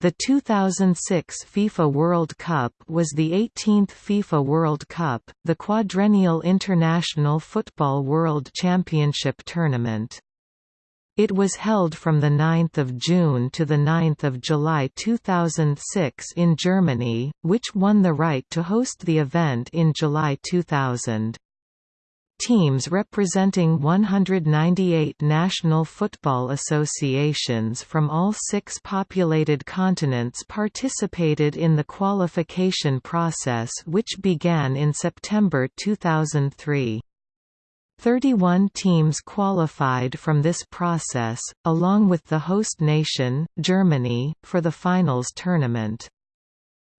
The 2006 FIFA World Cup was the 18th FIFA World Cup, the quadrennial international football world championship tournament. It was held from 9 June to 9 July 2006 in Germany, which won the right to host the event in July 2000. Teams representing 198 national football associations from all six populated continents participated in the qualification process which began in September 2003. 31 teams qualified from this process, along with the host nation, Germany, for the finals tournament.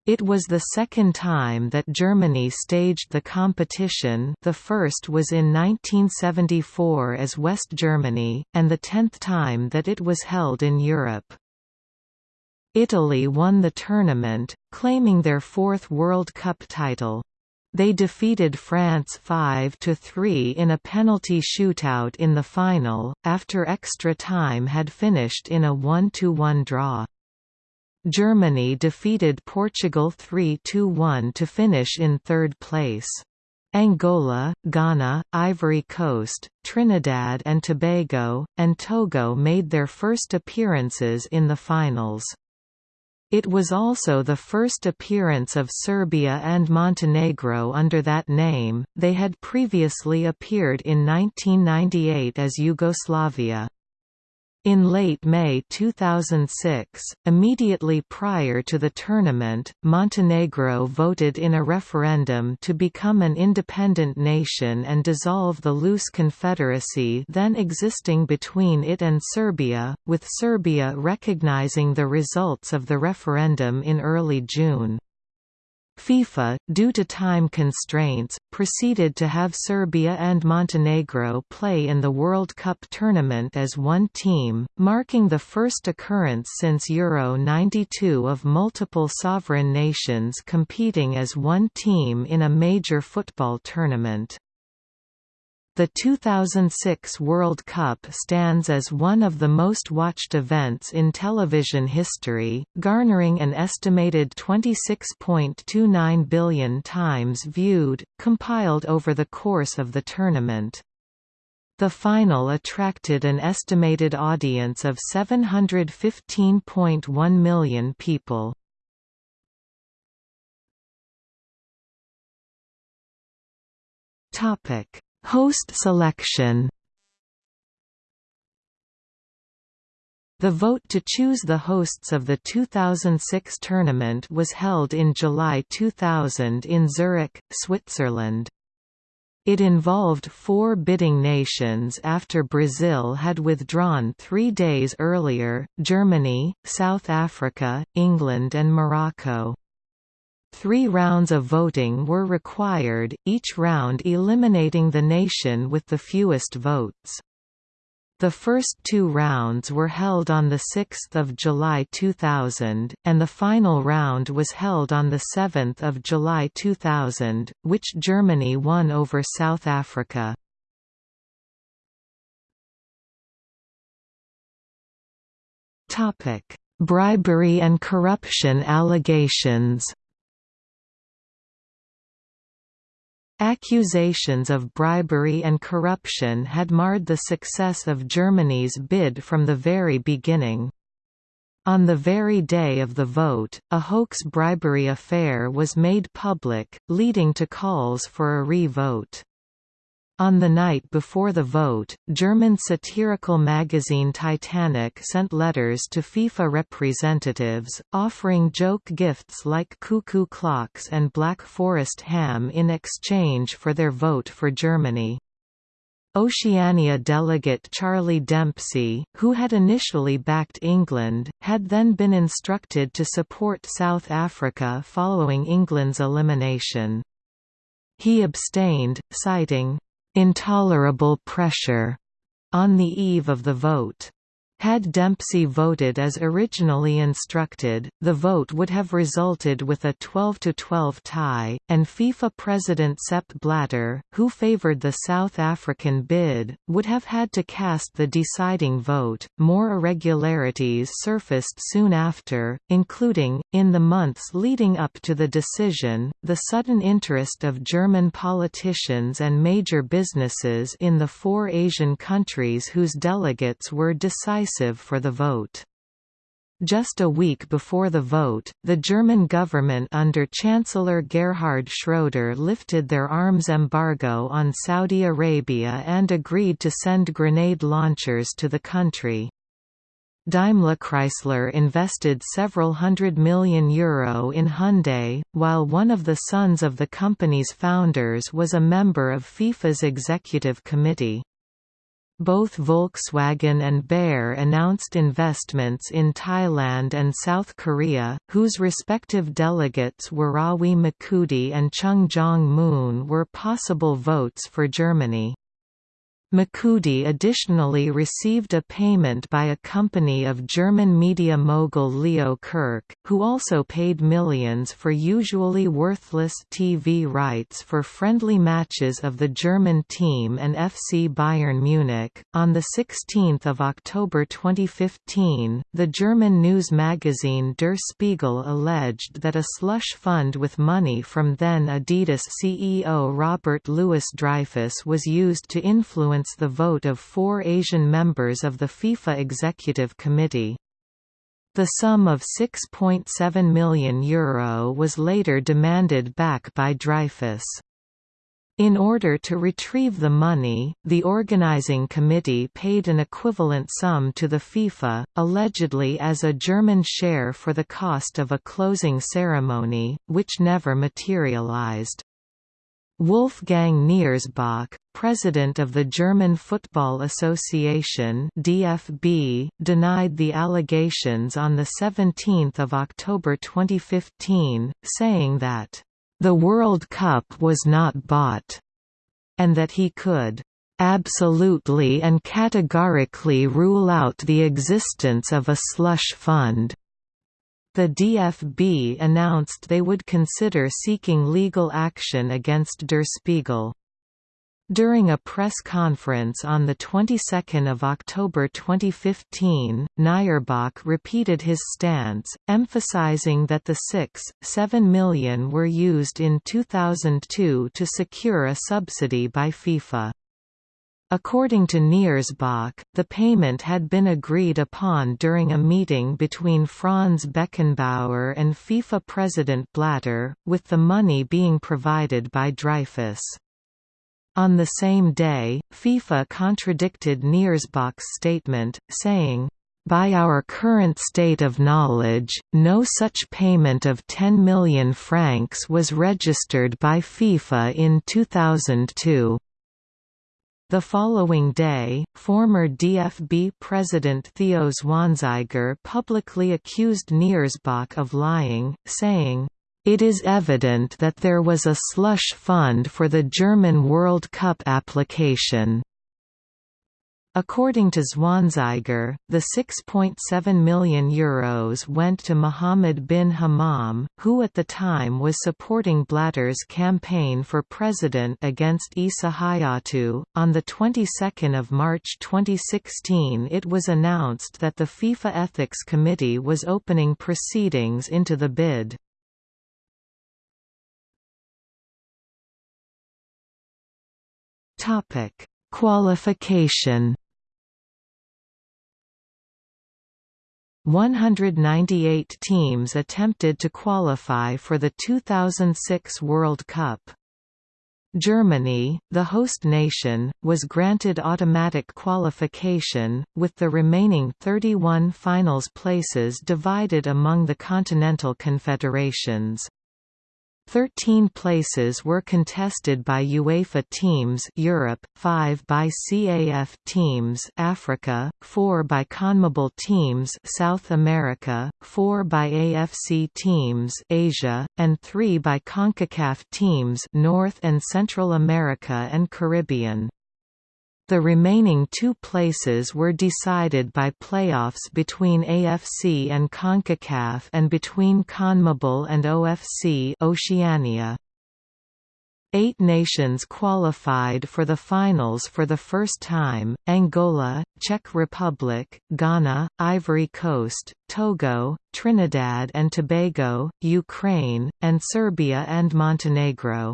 It was the second time that Germany staged the competition the first was in 1974 as West Germany, and the tenth time that it was held in Europe. Italy won the tournament, claiming their fourth World Cup title. They defeated France 5–3 in a penalty shootout in the final, after extra time had finished in a 1–1 draw. Germany defeated Portugal 3–1 to finish in third place. Angola, Ghana, Ivory Coast, Trinidad and Tobago, and Togo made their first appearances in the finals. It was also the first appearance of Serbia and Montenegro under that name, they had previously appeared in 1998 as Yugoslavia. In late May 2006, immediately prior to the tournament, Montenegro voted in a referendum to become an independent nation and dissolve the loose confederacy then existing between it and Serbia, with Serbia recognizing the results of the referendum in early June. FIFA, due to time constraints, proceeded to have Serbia and Montenegro play in the World Cup tournament as one team, marking the first occurrence since Euro 92 of multiple sovereign nations competing as one team in a major football tournament. The 2006 World Cup stands as one of the most watched events in television history, garnering an estimated 26.29 billion times viewed, compiled over the course of the tournament. The final attracted an estimated audience of 715.1 million people. Topic Host selection The vote to choose the hosts of the 2006 tournament was held in July 2000 in Zurich, Switzerland. It involved four bidding nations after Brazil had withdrawn three days earlier, Germany, South Africa, England and Morocco. Three rounds of voting were required, each round eliminating the nation with the fewest votes. The first two rounds were held on 6 July 2000, and the final round was held on 7 July 2000, which Germany won over South Africa. Bribery and corruption allegations Accusations of bribery and corruption had marred the success of Germany's bid from the very beginning. On the very day of the vote, a hoax bribery affair was made public, leading to calls for a re-vote. On the night before the vote, German satirical magazine Titanic sent letters to FIFA representatives, offering joke gifts like cuckoo clocks and Black Forest ham in exchange for their vote for Germany. Oceania delegate Charlie Dempsey, who had initially backed England, had then been instructed to support South Africa following England's elimination. He abstained, citing, intolerable pressure on the eve of the vote. Had Dempsey voted as originally instructed, the vote would have resulted with a 12–12 tie, and FIFA President Sepp Blatter, who favoured the South African bid, would have had to cast the deciding vote. More irregularities surfaced soon after, including, in the months leading up to the decision, the sudden interest of German politicians and major businesses in the four Asian countries whose delegates were decisive decisive for the vote. Just a week before the vote, the German government under Chancellor Gerhard Schroeder lifted their arms embargo on Saudi Arabia and agreed to send grenade launchers to the country. Daimler Chrysler invested several hundred million euro in Hyundai, while one of the sons of the company's founders was a member of FIFA's executive committee. Both Volkswagen and Bayer announced investments in Thailand and South Korea, whose respective delegates Worawi Makudi and Chung Jong-moon were possible votes for Germany. Makudi additionally received a payment by a company of German media mogul Leo Kirch, who also paid millions for usually worthless TV rights for friendly matches of the German team and FC Bayern Munich. On the 16th of October 2015, the German news magazine Der Spiegel alleged that a slush fund with money from then Adidas CEO Robert Louis Dreyfus was used to influence influence the vote of four Asian members of the FIFA Executive Committee. The sum of €6.7 million Euro was later demanded back by Dreyfus. In order to retrieve the money, the organizing committee paid an equivalent sum to the FIFA, allegedly as a German share for the cost of a closing ceremony, which never materialized. Wolfgang Niersbach, president of the German Football Association (DFB), denied the allegations on the 17th of October 2015, saying that the World Cup was not bought and that he could absolutely and categorically rule out the existence of a slush fund. The DFB announced they would consider seeking legal action against Der Spiegel. During a press conference on the 22nd of October 2015, Niersbach repeated his stance, emphasizing that the 6.7 million were used in 2002 to secure a subsidy by FIFA. According to Niersbach, the payment had been agreed upon during a meeting between Franz Beckenbauer and FIFA President Blatter, with the money being provided by Dreyfus. On the same day, FIFA contradicted Niersbach's statement, saying, by our current state of knowledge, no such payment of 10 million francs was registered by FIFA in 2002. The following day, former DFB president Theo Zwanziger publicly accused Niersbach of lying, saying, "...it is evident that there was a slush fund for the German World Cup application." According to Zwanziger, the €6.7 million Euros went to Mohammed bin Hammam, who at the time was supporting Blatter's campaign for president against Issa Hayatou. On the 22nd of March 2016 it was announced that the FIFA Ethics Committee was opening proceedings into the bid. Topic Qualification 198 teams attempted to qualify for the 2006 World Cup. Germany, the host nation, was granted automatic qualification, with the remaining 31 finals places divided among the continental confederations. Thirteen places were contested by UEFA teams Europe, five by CAF teams Africa, four by CONMEBOL teams South America, four by AFC teams Asia, and three by CONCACAF teams North and Central America and Caribbean. The remaining two places were decided by playoffs between AFC and CONCACAF and between CONMEBOL and OFC Oceania. Eight nations qualified for the finals for the first time, Angola, Czech Republic, Ghana, Ivory Coast, Togo, Trinidad and Tobago, Ukraine, and Serbia and Montenegro.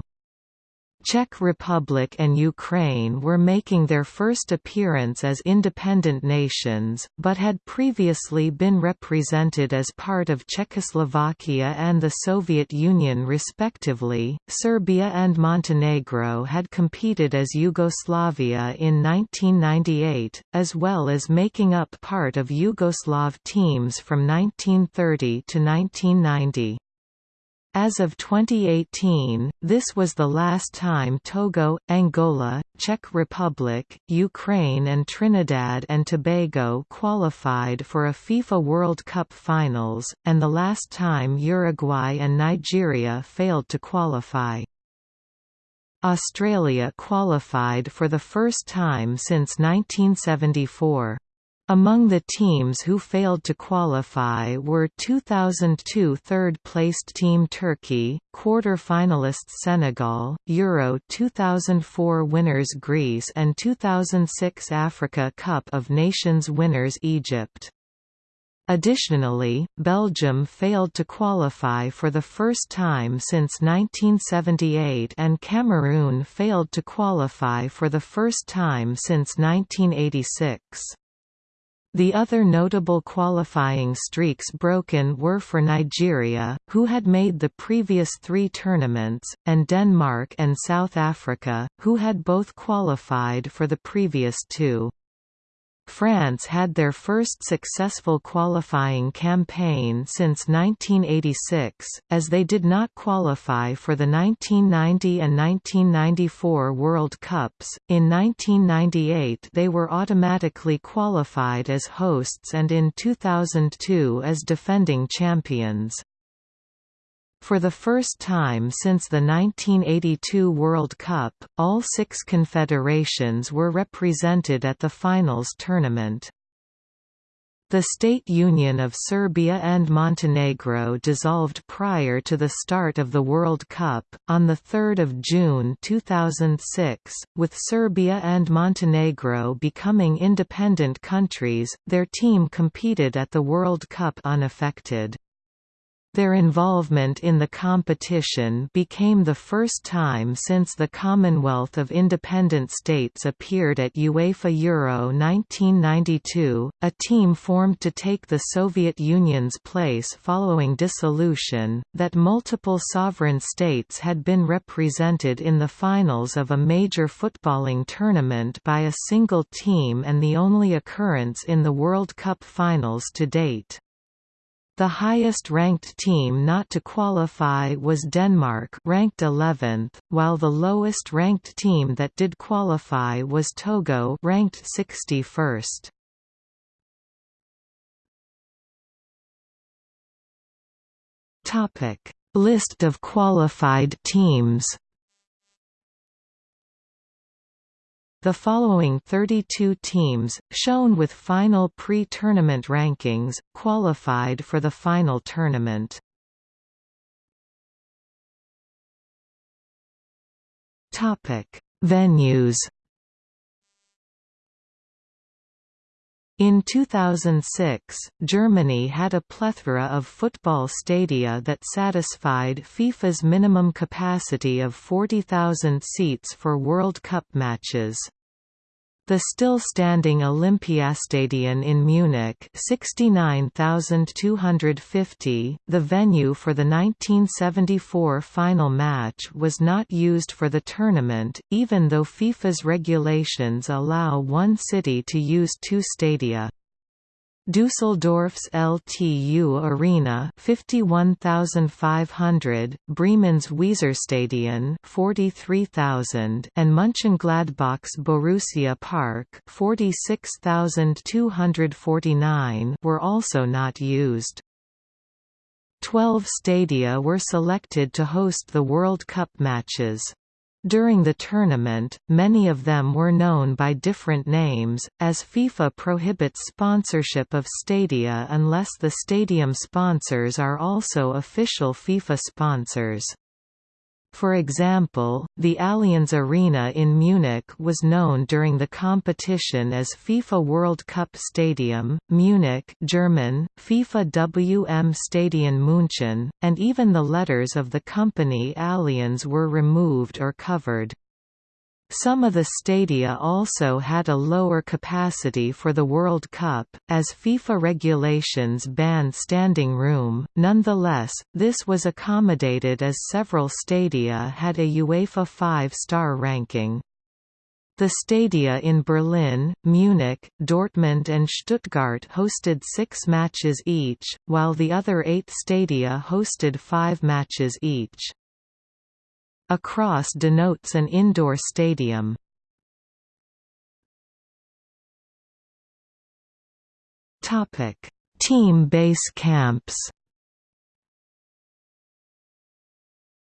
Czech Republic and Ukraine were making their first appearance as independent nations, but had previously been represented as part of Czechoslovakia and the Soviet Union respectively. Serbia and Montenegro had competed as Yugoslavia in 1998, as well as making up part of Yugoslav teams from 1930 to 1990. As of 2018, this was the last time Togo, Angola, Czech Republic, Ukraine and Trinidad and Tobago qualified for a FIFA World Cup finals, and the last time Uruguay and Nigeria failed to qualify. Australia qualified for the first time since 1974. Among the teams who failed to qualify were 2002 third-placed team Turkey, quarter-finalists Senegal, Euro 2004 winners Greece and 2006 Africa Cup of Nations winners Egypt. Additionally, Belgium failed to qualify for the first time since 1978 and Cameroon failed to qualify for the first time since 1986. The other notable qualifying streaks broken were for Nigeria, who had made the previous three tournaments, and Denmark and South Africa, who had both qualified for the previous two. France had their first successful qualifying campaign since 1986, as they did not qualify for the 1990 and 1994 World Cups. In 1998, they were automatically qualified as hosts and in 2002 as defending champions. For the first time since the 1982 World Cup, all six confederations were represented at the finals tournament. The State Union of Serbia and Montenegro dissolved prior to the start of the World Cup, on 3 June 2006, with Serbia and Montenegro becoming independent countries, their team competed at the World Cup unaffected. Their involvement in the competition became the first time since the Commonwealth of Independent States appeared at UEFA Euro 1992, a team formed to take the Soviet Union's place following dissolution, that multiple sovereign states had been represented in the finals of a major footballing tournament by a single team and the only occurrence in the World Cup finals to date. The highest-ranked team not to qualify was Denmark ranked 11th, while the lowest-ranked team that did qualify was Togo ranked 61st. Topic: List of qualified teams The following 32 teams, shown with final pre-tournament rankings, qualified for the final tournament. Topic: Venues. In 2006, Germany had a plethora of football stadia that satisfied FIFA's minimum capacity of 40,000 seats for World Cup matches. The still-standing Olympiastadion in Munich 69,250, the venue for the 1974 final match was not used for the tournament, even though FIFA's regulations allow one city to use two stadia. Düsseldorf's LTU Arena 51,500, Bremen's Weserstadion 43,000 and Mönchengladbach's Borussia Park 46,249 were also not used. Twelve stadia were selected to host the World Cup matches. During the tournament, many of them were known by different names, as FIFA prohibits sponsorship of stadia unless the stadium sponsors are also official FIFA sponsors. For example, the Allianz Arena in Munich was known during the competition as FIFA World Cup Stadium, Munich German, FIFA WM Stadion München, and even the letters of the company Allianz were removed or covered. Some of the stadia also had a lower capacity for the World Cup, as FIFA regulations banned standing room, nonetheless, this was accommodated as several stadia had a UEFA 5-star ranking. The stadia in Berlin, Munich, Dortmund and Stuttgart hosted six matches each, while the other eight stadia hosted five matches each. A cross denotes an indoor stadium. Topic: Team base camps.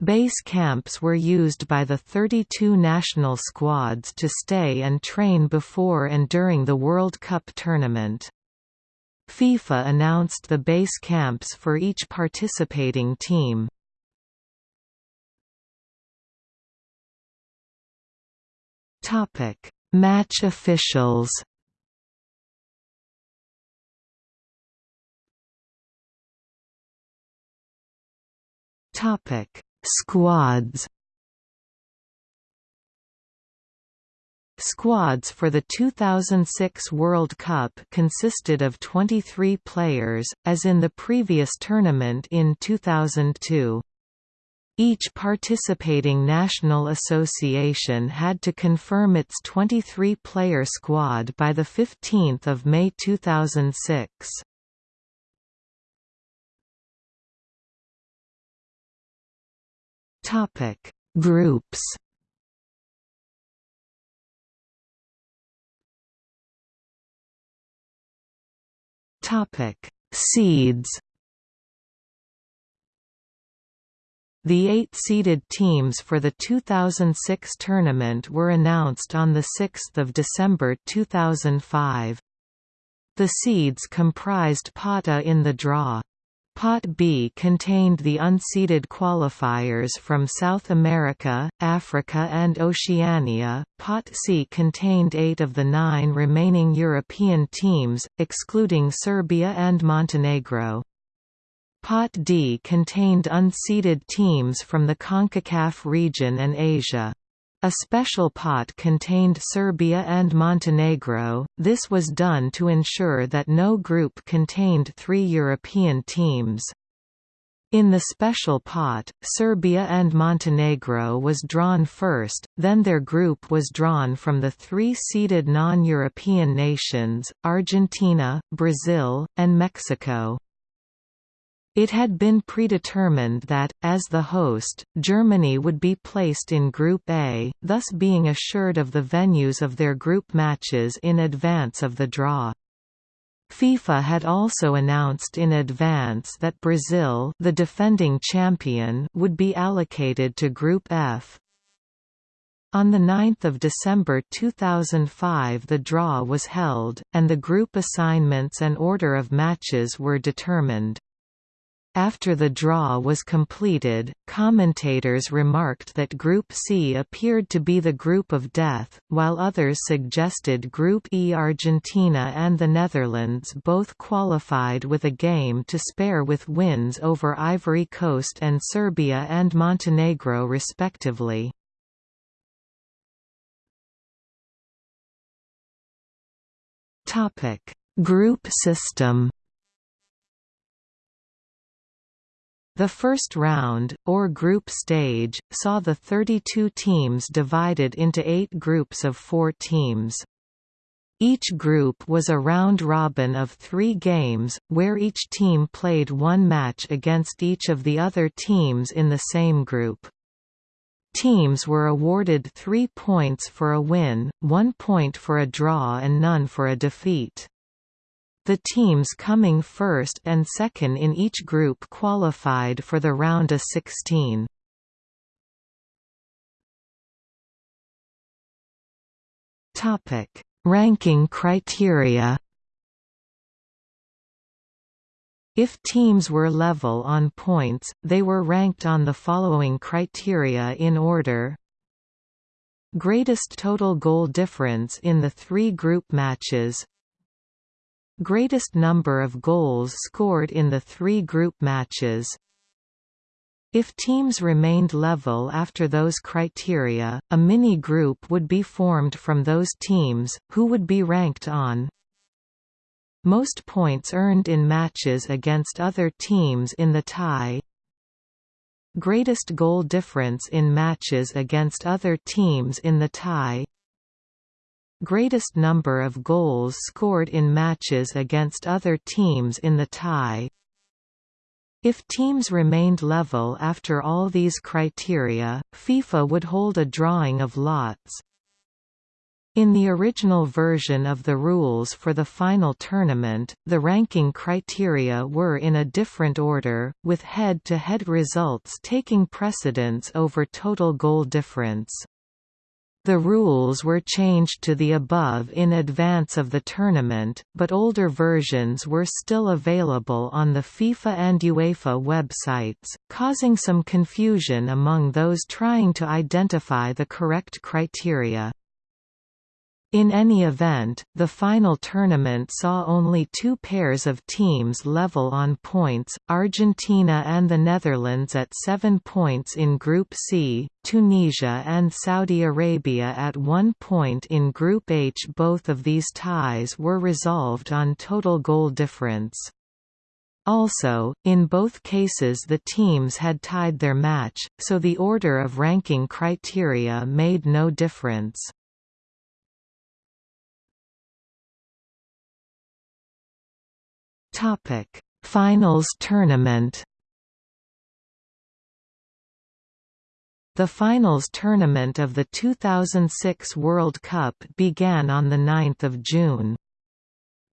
Base camps were used by the 32 national squads to stay and train before and during the World Cup tournament. FIFA announced the base camps for each participating team. Topic: Match officials. Topic: Squads. Squads for the 2006 World Cup consisted of 23 players, as in the previous tournament in 2002. Each participating national association had to confirm its 23-player squad by 15 May 2006. Topic: Groups. Topic: Seeds. The eight seeded teams for the 2006 tournament were announced on 6 December 2005. The seeds comprised Pot A in the draw. Pot B contained the unseeded qualifiers from South America, Africa and Oceania. Pot C contained eight of the nine remaining European teams, excluding Serbia and Montenegro. Pot D contained unseeded teams from the CONCACAF region and Asia. A special pot contained Serbia and Montenegro, this was done to ensure that no group contained three European teams. In the special pot, Serbia and Montenegro was drawn first, then their group was drawn from the three seeded non-European nations, Argentina, Brazil, and Mexico. It had been predetermined that, as the host, Germany would be placed in Group A, thus being assured of the venues of their group matches in advance of the draw. FIFA had also announced in advance that Brazil the defending champion would be allocated to Group F. On 9 December 2005 the draw was held, and the group assignments and order of matches were determined. After the draw was completed, commentators remarked that Group C appeared to be the group of death, while others suggested Group E Argentina and the Netherlands both qualified with a game to spare with wins over Ivory Coast and Serbia and Montenegro respectively. Group system The first round, or group stage, saw the 32 teams divided into eight groups of four teams. Each group was a round-robin of three games, where each team played one match against each of the other teams in the same group. Teams were awarded three points for a win, one point for a draw and none for a defeat. The teams coming first and second in each group qualified for the round of 16. Topic: Ranking criteria. If teams were level on points, they were ranked on the following criteria in order Greatest total goal difference in the three group matches Greatest number of goals scored in the three group matches. If teams remained level after those criteria, a mini-group would be formed from those teams, who would be ranked on. Most points earned in matches against other teams in the tie. Greatest goal difference in matches against other teams in the tie Greatest number of goals scored in matches against other teams in the tie if teams remained level after all these criteria, FIFA would hold a drawing of lots. In the original version of the rules for the final tournament, the ranking criteria were in a different order, with head-to-head -head results taking precedence over total goal difference. The rules were changed to the above in advance of the tournament, but older versions were still available on the FIFA and UEFA websites, causing some confusion among those trying to identify the correct criteria. In any event, the final tournament saw only two pairs of teams level on points, Argentina and the Netherlands at seven points in Group C, Tunisia and Saudi Arabia at one point in Group H. Both of these ties were resolved on total goal difference. Also, in both cases the teams had tied their match, so the order of ranking criteria made no difference. Topic: Finals tournament. The finals tournament of the 2006 World Cup began on 9 June.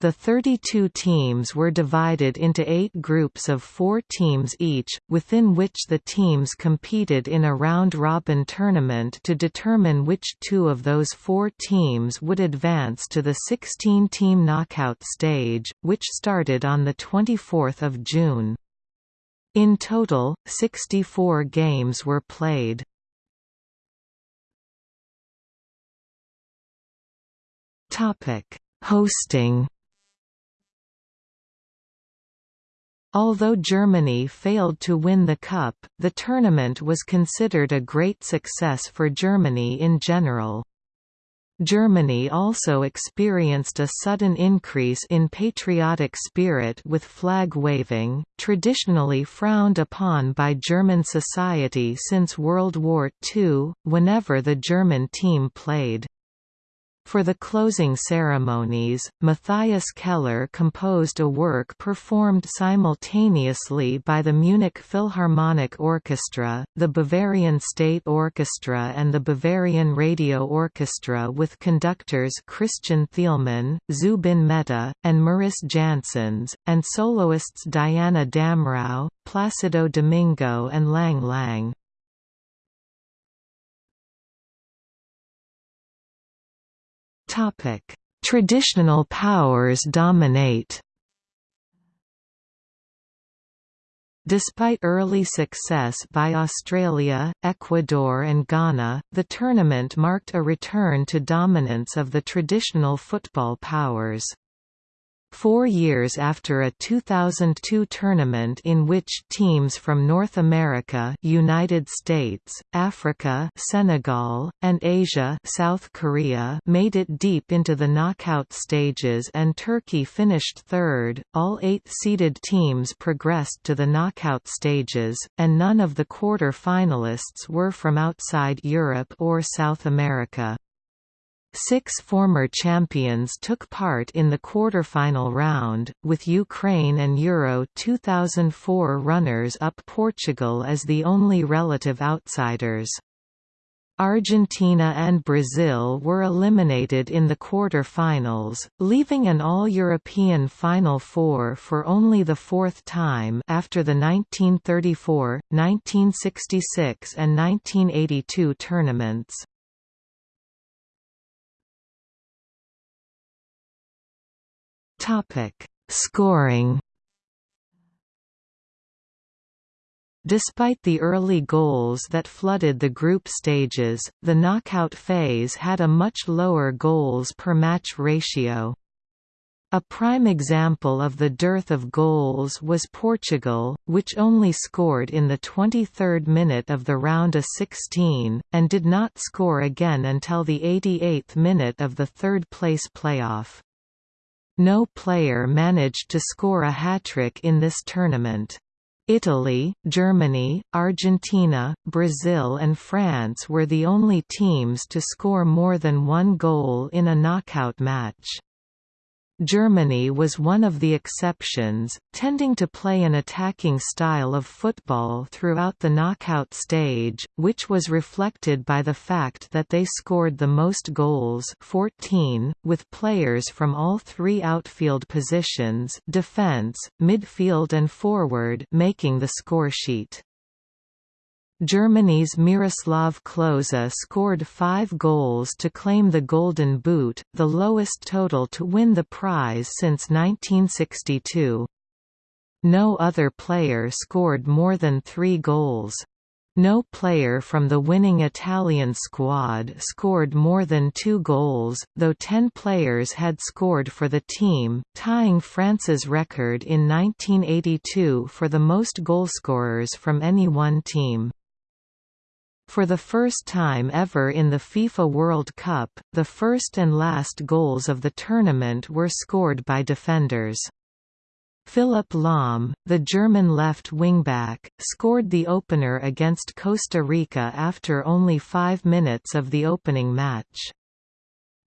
The 32 teams were divided into eight groups of four teams each, within which the teams competed in a round-robin tournament to determine which two of those four teams would advance to the 16-team knockout stage, which started on 24 June. In total, 64 games were played. Hosting Although Germany failed to win the Cup, the tournament was considered a great success for Germany in general. Germany also experienced a sudden increase in patriotic spirit with flag waving, traditionally frowned upon by German society since World War II, whenever the German team played. For the closing ceremonies, Matthias Keller composed a work performed simultaneously by the Munich Philharmonic Orchestra, the Bavarian State Orchestra and the Bavarian Radio Orchestra with conductors Christian Thielemann, Zubin Mehta, and Mariss Jansons, and soloists Diana Damrau, Placido Domingo and Lang Lang. Traditional powers dominate. Despite early success by Australia, Ecuador and Ghana, the tournament marked a return to dominance of the traditional football powers. Four years after a 2002 tournament in which teams from North America United States, Africa Senegal, and Asia South Korea made it deep into the knockout stages and Turkey finished third, all eight seeded teams progressed to the knockout stages, and none of the quarter-finalists were from outside Europe or South America. Six former champions took part in the quarter-final round, with Ukraine and Euro 2004 runners-up Portugal as the only relative outsiders. Argentina and Brazil were eliminated in the quarter-finals, leaving an all-European Final Four for only the fourth time after the 1934, 1966 and 1982 tournaments. Topic: Scoring. Despite the early goals that flooded the group stages, the knockout phase had a much lower goals per match ratio. A prime example of the dearth of goals was Portugal, which only scored in the 23rd minute of the round of 16, and did not score again until the 88th minute of the third-place playoff. No player managed to score a hat-trick in this tournament. Italy, Germany, Argentina, Brazil and France were the only teams to score more than one goal in a knockout match. Germany was one of the exceptions, tending to play an attacking style of football throughout the knockout stage, which was reflected by the fact that they scored the most goals 14, with players from all three outfield positions defense, midfield and forward making the scoresheet. Germany's Miroslav Klose scored five goals to claim the Golden Boot, the lowest total to win the prize since 1962. No other player scored more than three goals. No player from the winning Italian squad scored more than two goals, though ten players had scored for the team, tying France's record in 1982 for the most goalscorers from any one team. For the first time ever in the FIFA World Cup, the first and last goals of the tournament were scored by defenders. Philipp Lahm, the German left wingback, scored the opener against Costa Rica after only five minutes of the opening match.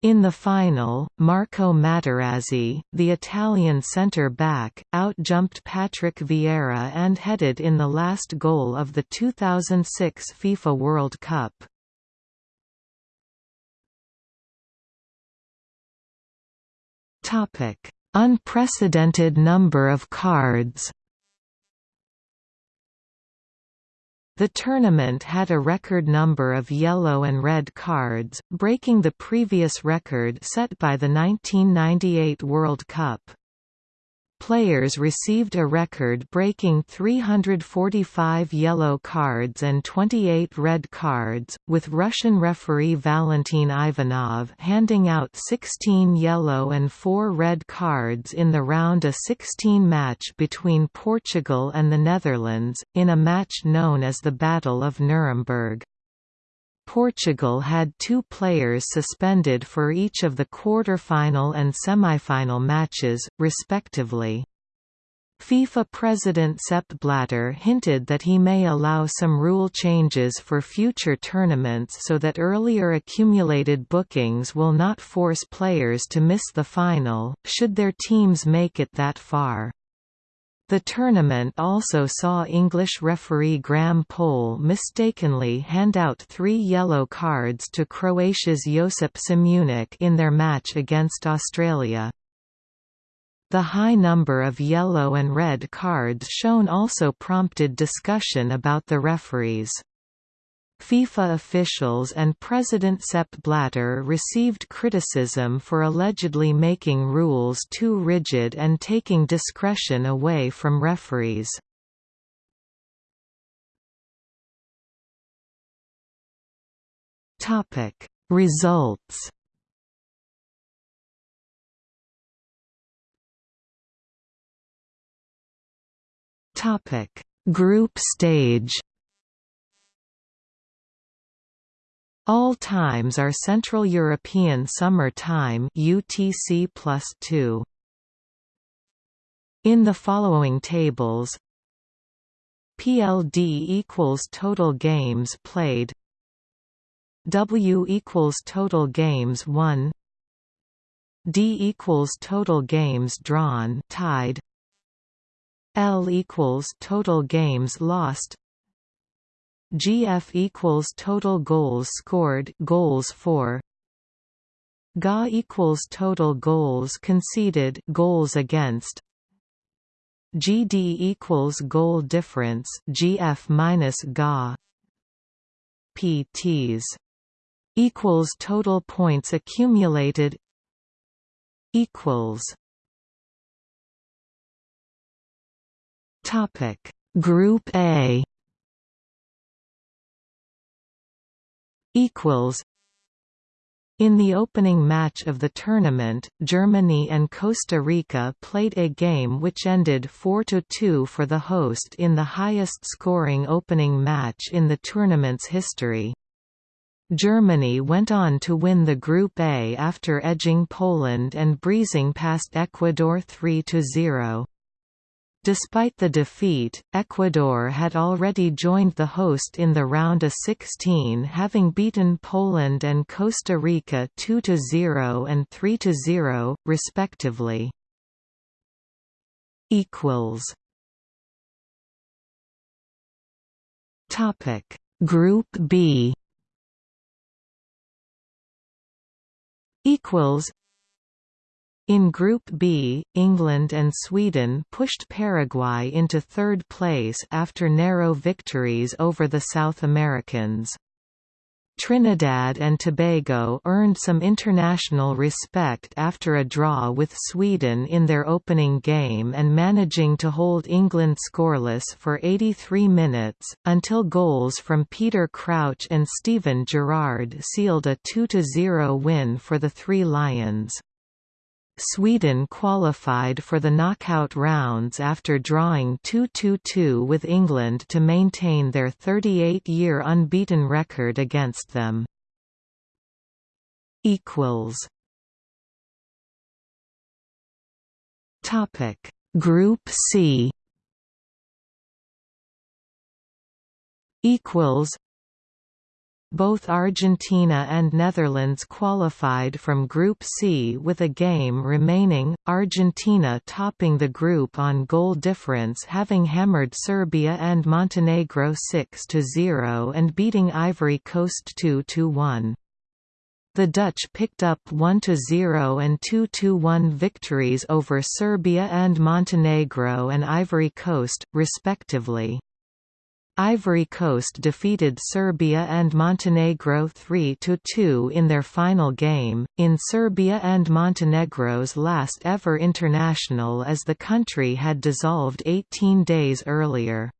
In the final, Marco Materazzi, the Italian centre-back, out-jumped Patrick Vieira and headed in the last goal of the 2006 FIFA World Cup. Unprecedented number of cards The tournament had a record number of yellow and red cards, breaking the previous record set by the 1998 World Cup. Players received a record-breaking 345 yellow cards and 28 red cards, with Russian referee Valentin Ivanov handing out 16 yellow and 4 red cards in the round of 16 match between Portugal and the Netherlands, in a match known as the Battle of Nuremberg. Portugal had two players suspended for each of the quarter-final and semi-final matches, respectively. FIFA President Sepp Blatter hinted that he may allow some rule changes for future tournaments so that earlier accumulated bookings will not force players to miss the final, should their teams make it that far. The tournament also saw English referee Graham Poll mistakenly hand out three yellow cards to Croatia's Josip Simunic in their match against Australia. The high number of yellow and red cards shown also prompted discussion about the referees. FIFA officials and President Sepp Blatter received criticism for allegedly making rules too rigid and taking discretion away from referees. Topic: Results Topic: Group stage All times are Central European Summer Time UTC +2. In the following tables PLD equals total games played W equals total games won D equals total games drawn tied L equals total games lost GF equals total goals scored goals for. GA equals total goals conceded goals against. GD equals goal difference GF minus GA PTs equals total points accumulated. Equals. Topic. Group A. equals in the opening match of the tournament, Germany and Costa Rica played a game which ended 4–2 for the host in the highest-scoring opening match in the tournament's history. Germany went on to win the Group A after edging Poland and breezing past Ecuador 3–0. Despite the defeat, Ecuador had already joined the host in the round of 16 having beaten Poland and Costa Rica 2–0 and 3–0, respectively. Group B. Equals in Group B, England and Sweden pushed Paraguay into third place after narrow victories over the South Americans. Trinidad and Tobago earned some international respect after a draw with Sweden in their opening game and managing to hold England scoreless for 83 minutes, until goals from Peter Crouch and Steven Gerrard sealed a 2–0 win for the Three Lions. Sweden qualified for the knockout rounds after drawing 2-2-2 with England to maintain their 38-year unbeaten record against them. Topic. Group C. Equals both Argentina and Netherlands qualified from Group C with a game remaining, Argentina topping the group on goal difference having hammered Serbia and Montenegro 6–0 and beating Ivory Coast 2–1. The Dutch picked up 1–0 and 2–1 victories over Serbia and Montenegro and Ivory Coast, respectively. Ivory Coast defeated Serbia and Montenegro 3–2 in their final game, in Serbia and Montenegro's last ever international as the country had dissolved 18 days earlier.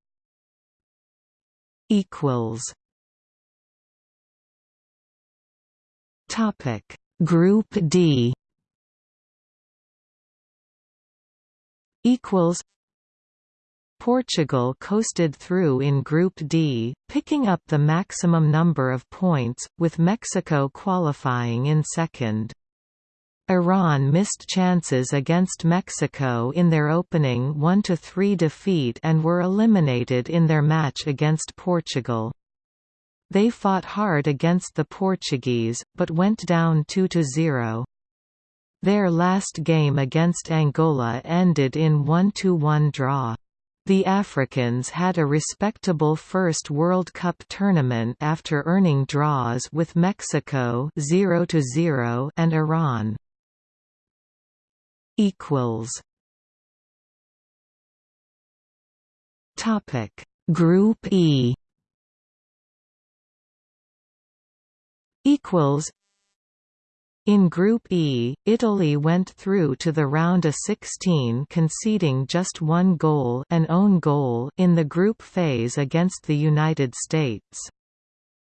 Topic. Group D. Equals Portugal coasted through in Group D, picking up the maximum number of points, with Mexico qualifying in second. Iran missed chances against Mexico in their opening 1–3 defeat and were eliminated in their match against Portugal. They fought hard against the Portuguese, but went down 2–0. Their last game against Angola ended in 1–1 draw. The Africans had a respectable first World Cup tournament after earning draws with Mexico 0 0 and Iran. Topic. Group E. Equals in Group E, Italy went through to the round of 16 conceding just one goal, an own goal in the group phase against the United States.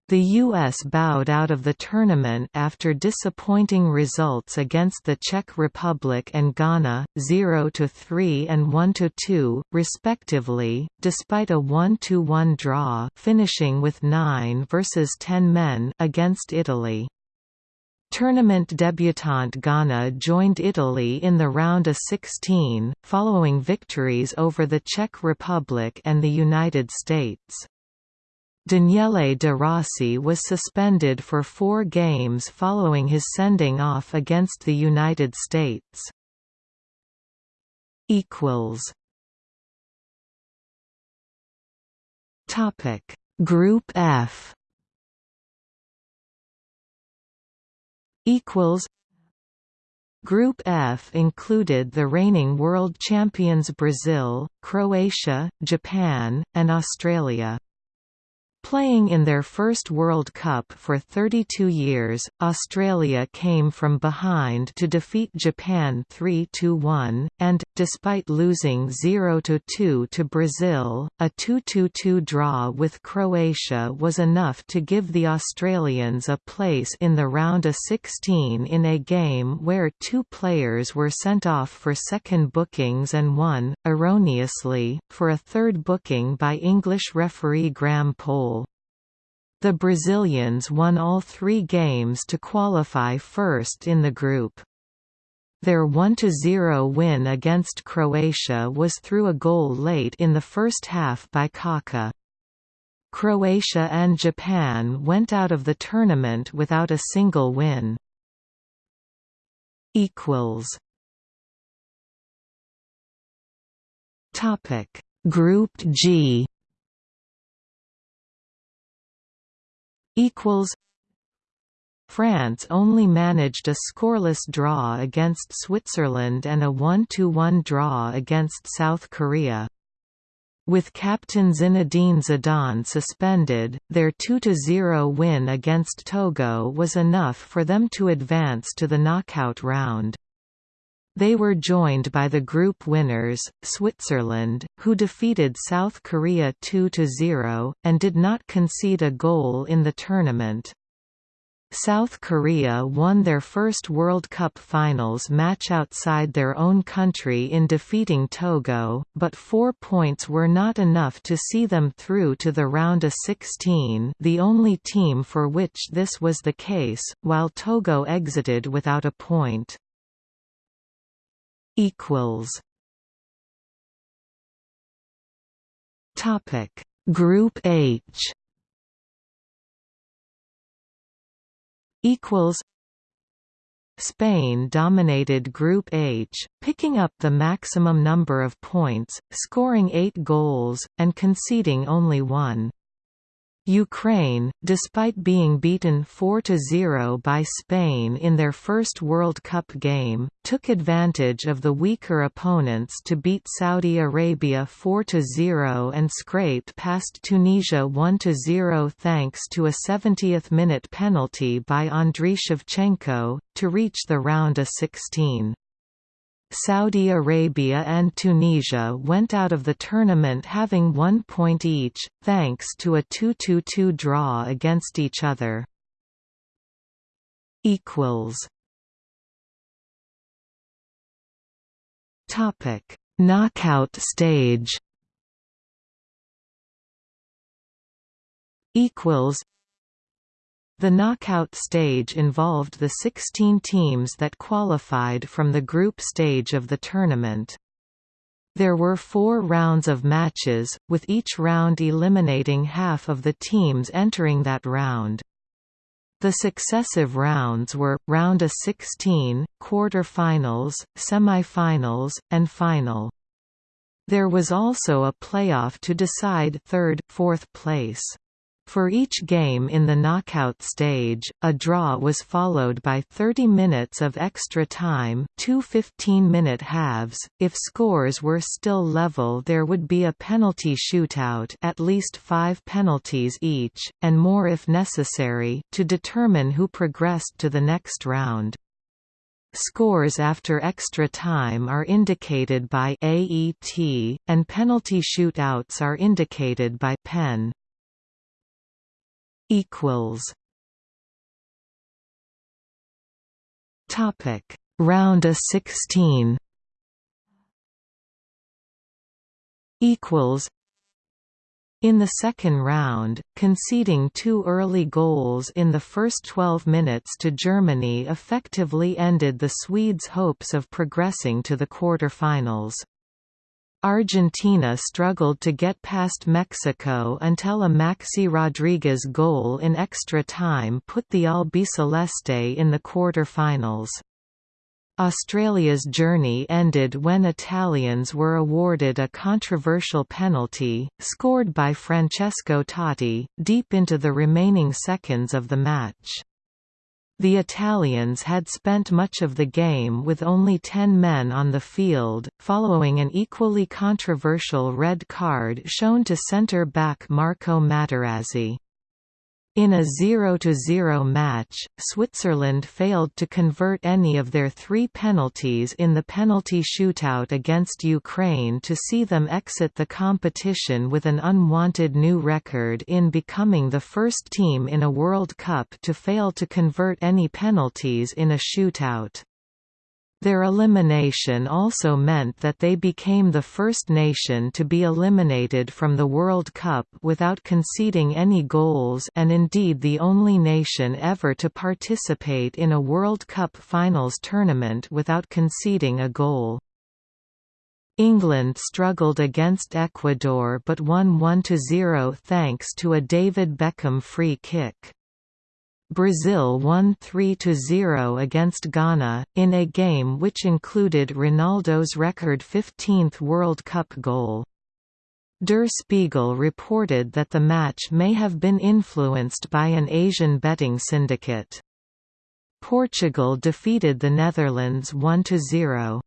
The U.S. bowed out of the tournament after disappointing results against the Czech Republic and Ghana, 0–3 and 1–2, respectively, despite a 1–1 draw finishing with 9 versus 10 men against Italy. Tournament debutant Ghana joined Italy in the round of 16, following victories over the Czech Republic and the United States. Daniele De Rossi was suspended for four games following his sending off against the United States. Group F equals Group F included the reigning world champions Brazil, Croatia, Japan, and Australia. Playing in their first World Cup for 32 years, Australia came from behind to defeat Japan 3–1, and, despite losing 0–2 to Brazil, a 2–2 draw with Croatia was enough to give the Australians a place in the round of 16 in a game where two players were sent off for second bookings and one, erroneously, for a third booking by English referee Graham Poll. The Brazilians won all three games to qualify first in the group. Their 1–0 win against Croatia was through a goal late in the first half by Kaká. Croatia and Japan went out of the tournament without a single win. Group G equals France only managed a scoreless draw against Switzerland and a 1–1 draw against South Korea. With captain Zinedine Zidane suspended, their 2–0 win against Togo was enough for them to advance to the knockout round. They were joined by the group winners, Switzerland, who defeated South Korea 2–0, and did not concede a goal in the tournament. South Korea won their first World Cup finals match outside their own country in defeating Togo, but four points were not enough to see them through to the round of 16 the only team for which this was the case, while Togo exited without a point equals. Topic. Group H. Equals. Spain dominated Group H, picking up the maximum number of points, scoring eight goals, and conceding only one. Ukraine, despite being beaten 4–0 by Spain in their first World Cup game, took advantage of the weaker opponents to beat Saudi Arabia 4–0 and scraped past Tunisia 1–0 thanks to a 70th-minute penalty by Andriy Shevchenko, to reach the round of 16. Saudi Arabia and Tunisia went out of the tournament having one point each, thanks to a 2–2–2 draw against each other. Topic: Knockout stage. Equals the knockout stage involved the 16 teams that qualified from the group stage of the tournament. There were four rounds of matches, with each round eliminating half of the teams entering that round. The successive rounds were, round of 16, quarter-finals, semi-finals, and final. There was also a playoff to decide third, fourth place. For each game in the knockout stage, a draw was followed by 30 minutes of extra time two 15-minute halves. If scores were still level there would be a penalty shootout at least five penalties each, and more if necessary, to determine who progressed to the next round. Scores after extra time are indicated by AET, and penalty shootouts are indicated by PEN equals. Topic. Round a 16 equals. In the second round, conceding two early goals in the first 12 minutes to Germany effectively ended the Swedes' hopes of progressing to the quarter-finals. Argentina struggled to get past Mexico until a Maxi Rodriguez goal in extra time put the Albiceleste in the quarter-finals. Australia's journey ended when Italians were awarded a controversial penalty, scored by Francesco Totti, deep into the remaining seconds of the match. The Italians had spent much of the game with only 10 men on the field, following an equally controversial red card shown to centre-back Marco Materazzi. In a 0–0 match, Switzerland failed to convert any of their three penalties in the penalty shootout against Ukraine to see them exit the competition with an unwanted new record in becoming the first team in a World Cup to fail to convert any penalties in a shootout. Their elimination also meant that they became the first nation to be eliminated from the World Cup without conceding any goals and indeed the only nation ever to participate in a World Cup finals tournament without conceding a goal. England struggled against Ecuador but won 1–0 thanks to a David Beckham free kick. Brazil won 3–0 against Ghana, in a game which included Ronaldo's record 15th World Cup goal. Der Spiegel reported that the match may have been influenced by an Asian betting syndicate. Portugal defeated the Netherlands 1–0.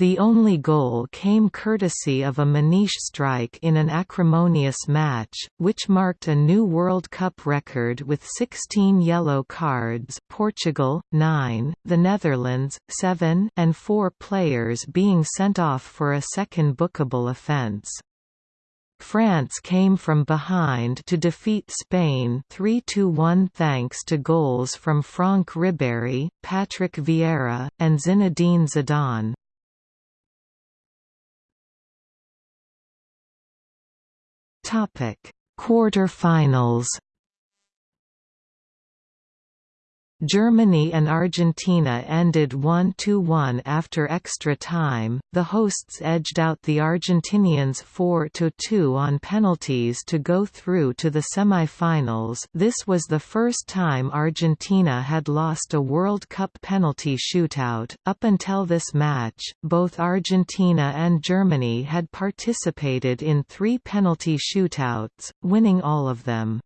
The only goal came courtesy of a Maniche strike in an acrimonious match, which marked a new World Cup record with 16 yellow cards Portugal, 9, the Netherlands, 7 and 4 players being sent off for a second bookable offence. France came from behind to defeat Spain 3–1 thanks to goals from Franck Ribéry, Patrick Vieira, and Zinedine Zidane. Topic: Quarter-finals. Germany and Argentina ended 1–1 after extra time, the hosts edged out the Argentinians 4–2 on penalties to go through to the semi-finals this was the first time Argentina had lost a World Cup penalty shootout, up until this match, both Argentina and Germany had participated in three penalty shootouts, winning all of them.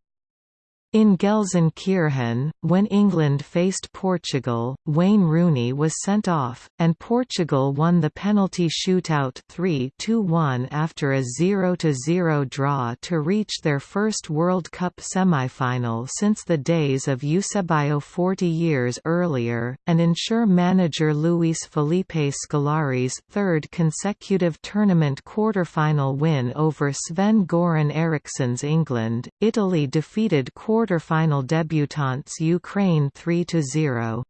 In Gelsenkirchen, when England faced Portugal, Wayne Rooney was sent off, and Portugal won the penalty shootout 3–1 after a 0–0 draw to reach their first World Cup semi-final since the days of Eusebio 40 years earlier, and ensure manager Luis Felipe Scolari's third consecutive tournament quarter-final win over Sven-Goran Eriksson's England. Italy defeated quarter quarter-final debutants Ukraine 3–0.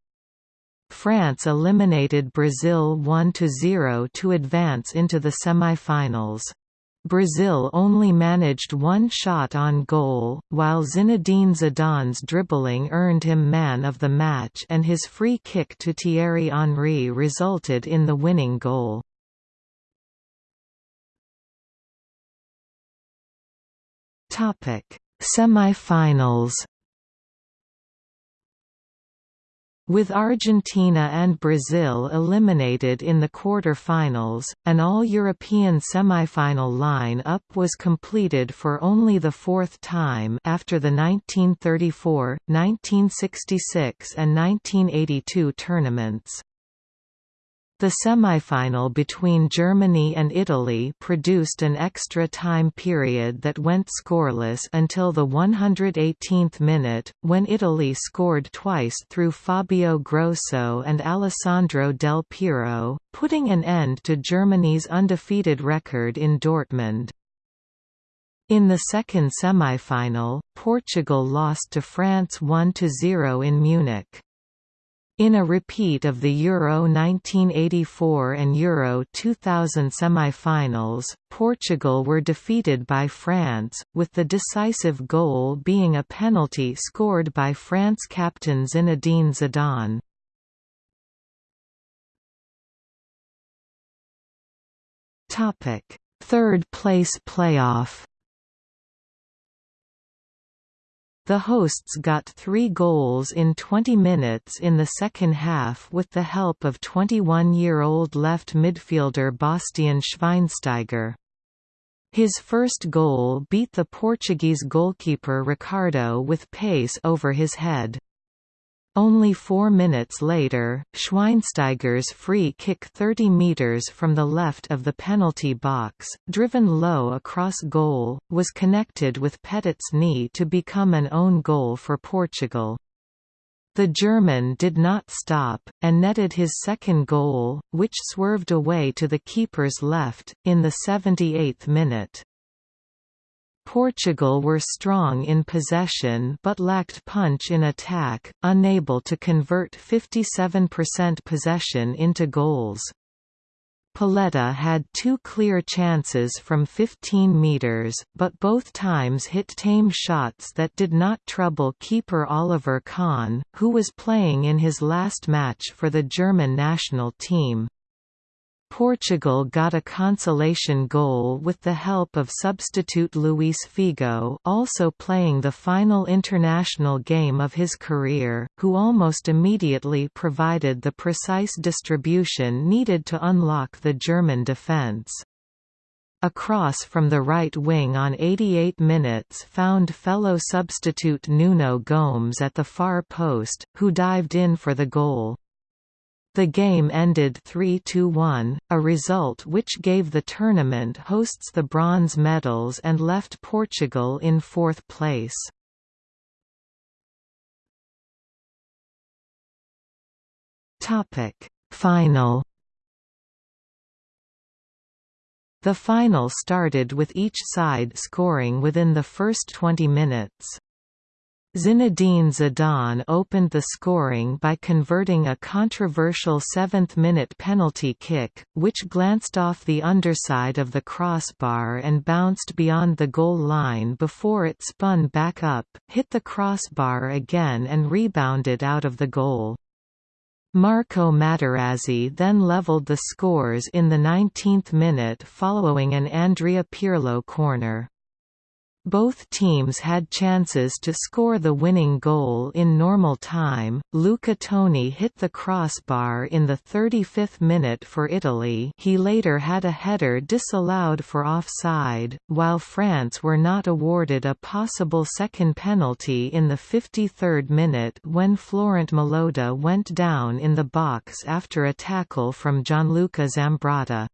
France eliminated Brazil 1–0 to advance into the semi-finals. Brazil only managed one shot on goal, while Zinedine Zidane's dribbling earned him man of the match and his free kick to Thierry Henry resulted in the winning goal. Semi-finals With Argentina and Brazil eliminated in the quarter-finals, an all-European semi-final line-up was completed for only the fourth time after the 1934, 1966 and 1982 tournaments. The semifinal between Germany and Italy produced an extra time period that went scoreless until the 118th minute, when Italy scored twice through Fabio Grosso and Alessandro Del Piero, putting an end to Germany's undefeated record in Dortmund. In the second semifinal, Portugal lost to France 1–0 in Munich. In a repeat of the Euro 1984 and Euro 2000 semi-finals, Portugal were defeated by France, with the decisive goal being a penalty scored by France captain Zinedine Zidane. Third place playoff The hosts got three goals in 20 minutes in the second half with the help of 21-year-old left midfielder Bastian Schweinsteiger. His first goal beat the Portuguese goalkeeper Ricardo with pace over his head. Only four minutes later, Schweinsteiger's free kick 30 metres from the left of the penalty box, driven low across goal, was connected with Petit's knee to become an own goal for Portugal. The German did not stop, and netted his second goal, which swerved away to the keeper's left, in the 78th minute. Portugal were strong in possession but lacked punch in attack, unable to convert 57% possession into goals. Pauleta had two clear chances from 15 metres, but both times hit tame shots that did not trouble keeper Oliver Kahn, who was playing in his last match for the German national team. Portugal got a consolation goal with the help of substitute Luis Figo also playing the final international game of his career, who almost immediately provided the precise distribution needed to unlock the German defence. A cross from the right wing on 88 minutes found fellow substitute Nuno Gomes at the far post, who dived in for the goal. The game ended 3–1, a result which gave the tournament hosts the bronze medals and left Portugal in fourth place. Final The final started with each side scoring within the first 20 minutes. Zinedine Zidane opened the scoring by converting a controversial seventh-minute penalty kick, which glanced off the underside of the crossbar and bounced beyond the goal line before it spun back up, hit the crossbar again and rebounded out of the goal. Marco Materazzi then levelled the scores in the 19th minute following an Andrea Pirlo corner. Both teams had chances to score the winning goal in normal time. Luca Toni hit the crossbar in the 35th minute for Italy. He later had a header disallowed for offside, while France were not awarded a possible second penalty in the 53rd minute when Florent Malouda went down in the box after a tackle from Gianluca Zambrotta.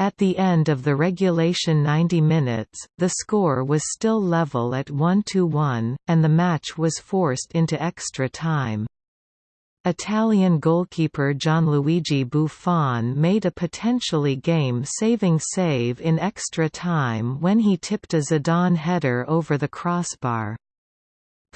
At the end of the regulation 90 minutes, the score was still level at 1–1, and the match was forced into extra time. Italian goalkeeper Gianluigi Buffon made a potentially game-saving save in extra time when he tipped a Zidane header over the crossbar.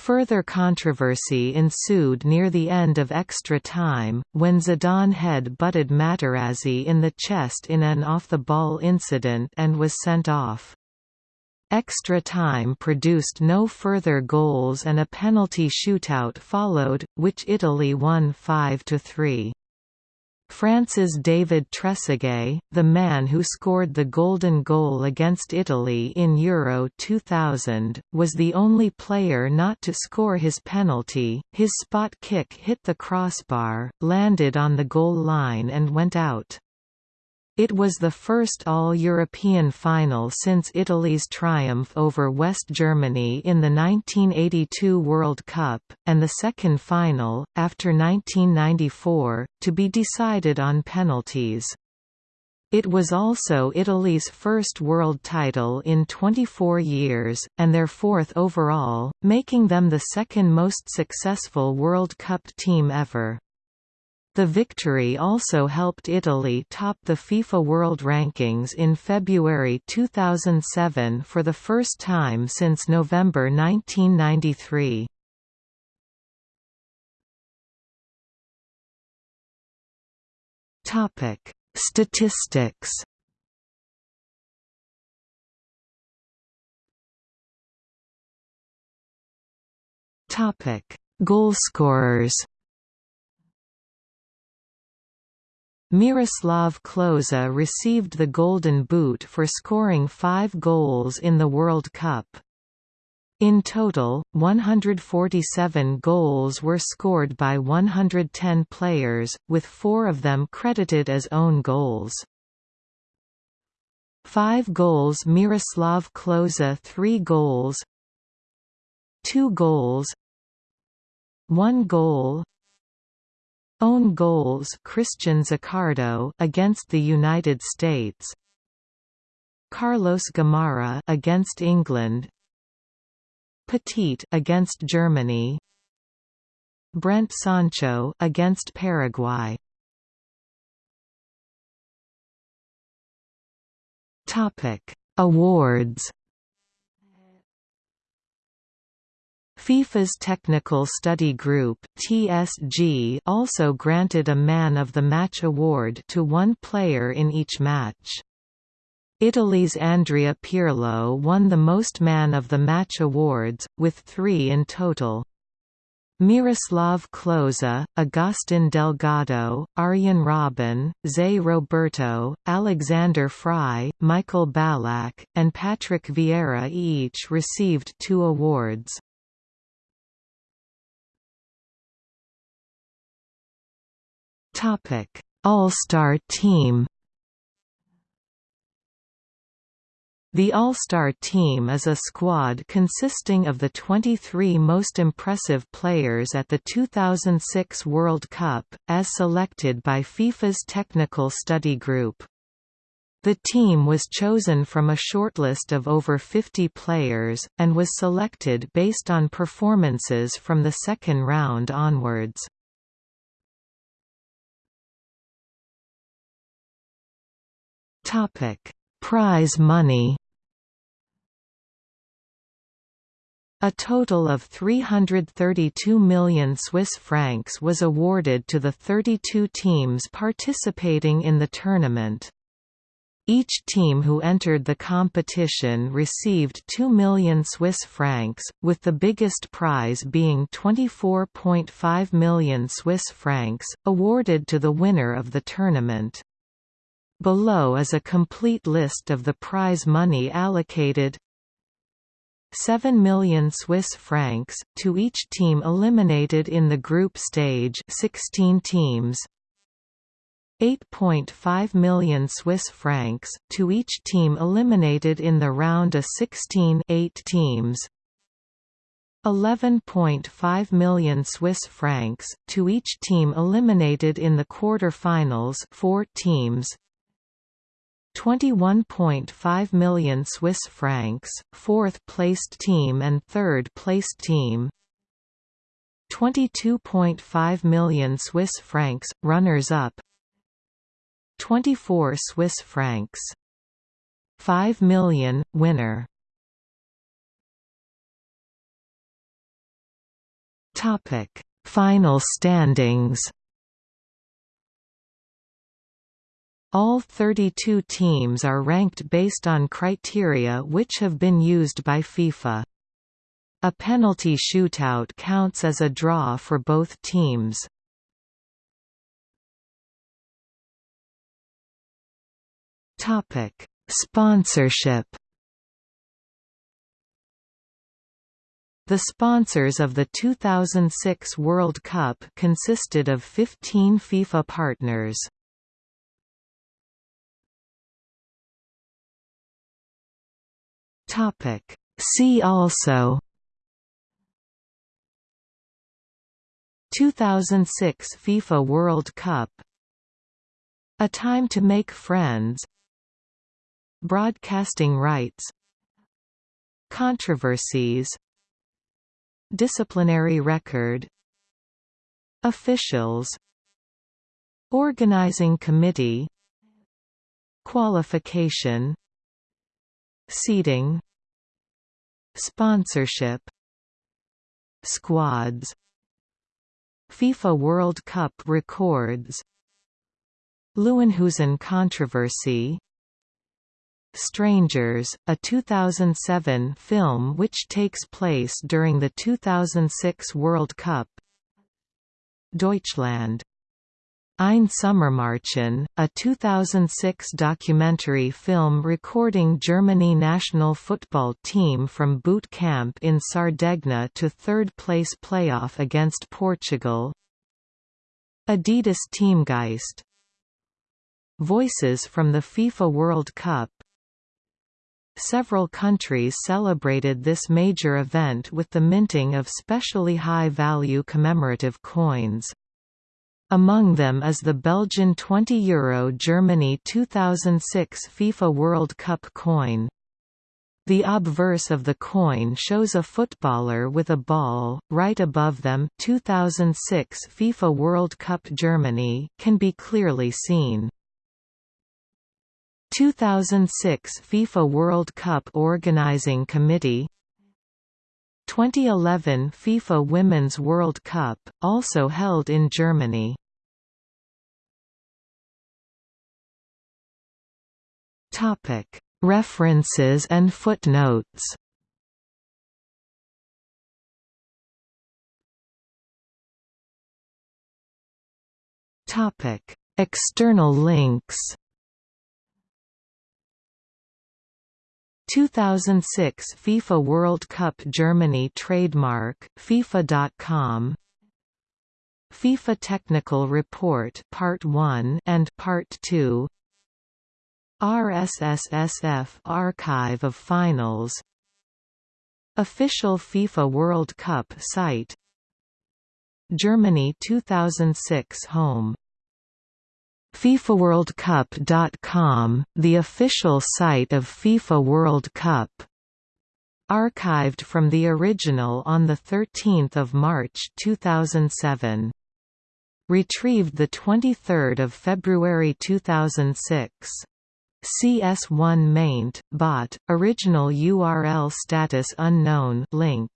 Further controversy ensued near the end of extra time, when Zidane head-butted Materazzi in the chest in an off-the-ball incident and was sent off. Extra time produced no further goals and a penalty shootout followed, which Italy won 5–3. France's David Trezeguet, the man who scored the golden goal against Italy in Euro 2000, was the only player not to score his penalty. His spot kick hit the crossbar, landed on the goal line and went out. It was the first all-European final since Italy's triumph over West Germany in the 1982 World Cup, and the second final, after 1994, to be decided on penalties. It was also Italy's first world title in 24 years, and their fourth overall, making them the second most successful World Cup team ever. The victory also helped Italy top the FIFA World Rankings in February 2007 for the first time since November 1993. Topic: Statistics. Topic: Goalscorers. Miroslav Klose received the Golden Boot for scoring five goals in the World Cup. In total, 147 goals were scored by 110 players, with four of them credited as own goals. Five goals Miroslav Klose 3 goals 2 goals 1 goal Own goals Christian Zaccardo against the United States. Carlos Gamarra against England. Petit against Germany. Brent Sancho against Paraguay. Topic. Awards FIFA's Technical Study Group (TSG) also granted a Man of the Match award to one player in each match. Italy's Andrea Pirlo won the most Man of the Match awards, with three in total. Miroslav Klose, Agustin Delgado, Arjen Robben, Zé Roberto, Alexander Frei, Michael Ballack, and Patrick Vieira each received two awards. All-Star team The All-Star team is a squad consisting of the 23 most impressive players at the 2006 World Cup, as selected by FIFA's Technical Study Group. The team was chosen from a shortlist of over 50 players, and was selected based on performances from the second round onwards. Topic: Prize money. A total of 332 million Swiss francs was awarded to the 32 teams participating in the tournament. Each team who entered the competition received 2 million Swiss francs, with the biggest prize being 24.5 million Swiss francs, awarded to the winner of the tournament. Below is a complete list of the prize money allocated. 7 million Swiss francs to each team eliminated in the group stage 16 teams. 8.5 million Swiss francs to each team eliminated in the round of 16 8 teams. 11.5 million Swiss francs to each team eliminated in the quarter-finals 4 teams 21.5 million Swiss francs, fourth-placed team and third-placed team. 22.5 million Swiss francs, runners-up. 24 Swiss francs. 5 million, winner. Topic: Final standings All 32 teams are ranked based on criteria which have been used by FIFA. A penalty shootout counts as a draw for both teams. Topic: Sponsorship. The sponsors of the 2006 World Cup consisted of 15 FIFA partners. Topic. See also 2006 FIFA World Cup. A Time to Make Friends. Broadcasting rights. Controversies. Disciplinary record. Officials. Organizing committee. Qualification Seating Sponsorship Squads FIFA World Cup records Leeuwenhosen controversy Strangers, a 2007 film which takes place during the 2006 World Cup Deutschland Ein Sommermärchen, a 2006 documentary film recording Germany national football team from boot camp in Sardegna to third-place playoff against Portugal. Adidas Teamgeist. Voices from the FIFA World Cup. Several countries celebrated this major event with the minting of specially high-value commemorative coins. Among them is the Belgian 20 euro Germany 2006 FIFA World Cup coin. The obverse of the coin shows a footballer with a ball, right above them 2006 FIFA World Cup Germany can be clearly seen. 2006 FIFA World Cup Organizing Committee 2011 FIFA Women's World Cup, also held in Germany Topic. References and footnotes. Topic: External links. 2006 FIFA World Cup Germany trademark FIFA.com FIFA Technical Report Part 1 and Part 2 RSSSF Archive of Finals Official FIFA World Cup site Germany 2006 home FIFAWorldCup.com, the official site of FIFA World Cup archived from the original on 13 March 2007. Retrieved 23 February 2006. CS1 maint, bot, original URL status unknown link